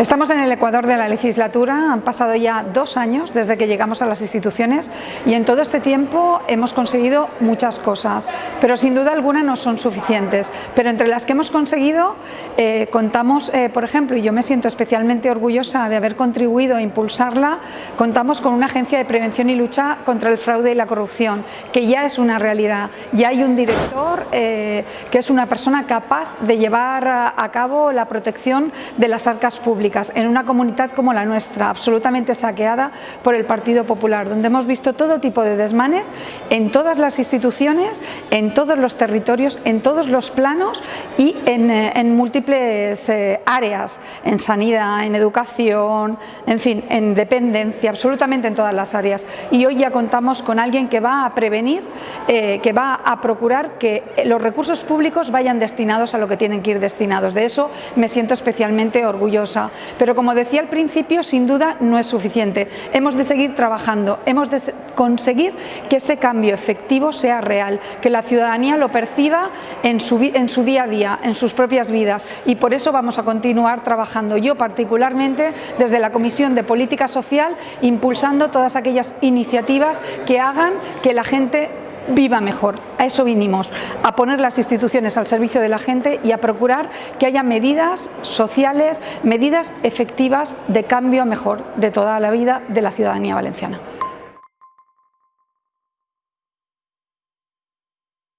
Estamos en el Ecuador de la legislatura, han pasado ya dos años desde que llegamos a las instituciones y en todo este tiempo hemos conseguido muchas cosas, pero sin duda alguna no son suficientes. Pero entre las que hemos conseguido eh, contamos, eh, por ejemplo, y yo me siento especialmente orgullosa de haber contribuido a impulsarla, contamos con una agencia de prevención y lucha contra el fraude y la corrupción, que ya es una realidad. Ya hay un director eh, que es una persona capaz de llevar a cabo la protección de las arcas públicas en una comunidad como la nuestra, absolutamente saqueada por el Partido Popular, donde hemos visto todo tipo de desmanes en todas las instituciones, en todos los territorios, en todos los planos y en, eh, múltiples eh, áreas, en sanidad, en educación, en fin, en dependencia, absolutamente en todas las áreas. Y hoy ya contamos con alguien que va a prevenir, eh, que va a procurar que los recursos públicos vayan destinados a lo que tienen que ir destinados. De eso me siento especialmente orgullosa. Pero como decía al principio, sin duda no es suficiente. Hemos de seguir trabajando, hemos de conseguir que ese cambio efectivo sea real, que la ciudadanía lo perciba en su, día a día, en sus propias vidas y por eso vamos a continuar trabajando yo particularmente desde la Comisión de Política Social impulsando todas aquellas iniciativas que hagan que la gente viva mejor. A eso vinimos, a poner las instituciones al servicio de la gente y a procurar que haya medidas sociales, medidas efectivas de cambio a mejor de toda la vida de la ciudadanía valenciana.